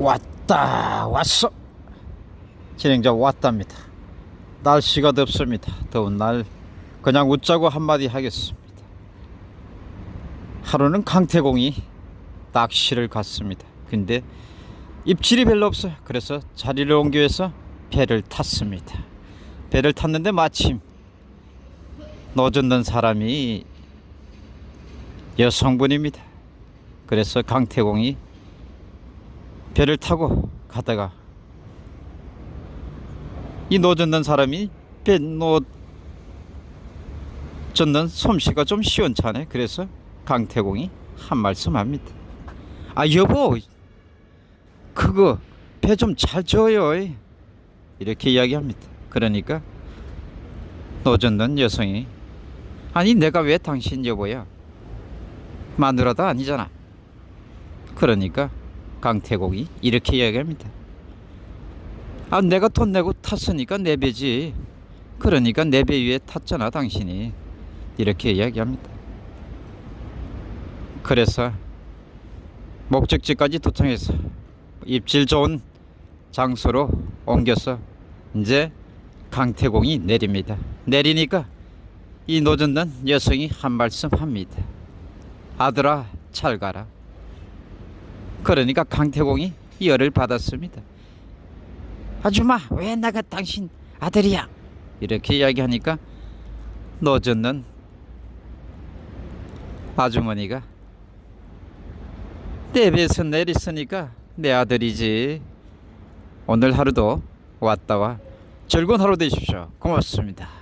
왔다 왔어. 진행자 왔답니다. 날씨가 덥습니다. 더운 날 그냥 웃자고 한마디 하겠습니다. 하루는 강태공이 낚시를 갔습니다. 근데 입질이 별로 없어요. 그래서 자리를 옮겨서 배를 탔습니다. 배를 탔는데 마침 노젓는 사람이 여성분입니다. 그래서 강태공이 배를 타고 가다가 이 노젓는 사람이 배 노젓는 솜씨가 좀 시원찮네. 그래서 강태공이 한 말씀 합니다. 아 여보 그거 배 좀 잘 줘요. 이렇게 이야기합니다. 그러니까 노젓는 여성이 아니 내가 왜 당신 여보야? 마누라도 아니잖아. 그러니까 강태공이 이렇게 이야기합니다. 아 내가 돈 내고 탔으니까 내 배지. 그러니까 내 배 위에 탔잖아 당신이. 이렇게 이야기합니다. 그래서 목적지까지 도착해서 입질 좋은 장소로 옮겨서 이제 강태공이 내립니다. 내리니까 이 노젓는 여성이 한 말씀 합니다. 아들아 잘 가라. 그러니까 강태공이 열을 받았습니다. 아줌마 왜 나가 당신 아들이야? 이렇게 이야기하니까 노젓는 아주머니가 내 배에서 내렸으니까 내 아들이지. 오늘 하루도 왔다와 즐거운 하루 되십시오. 고맙습니다.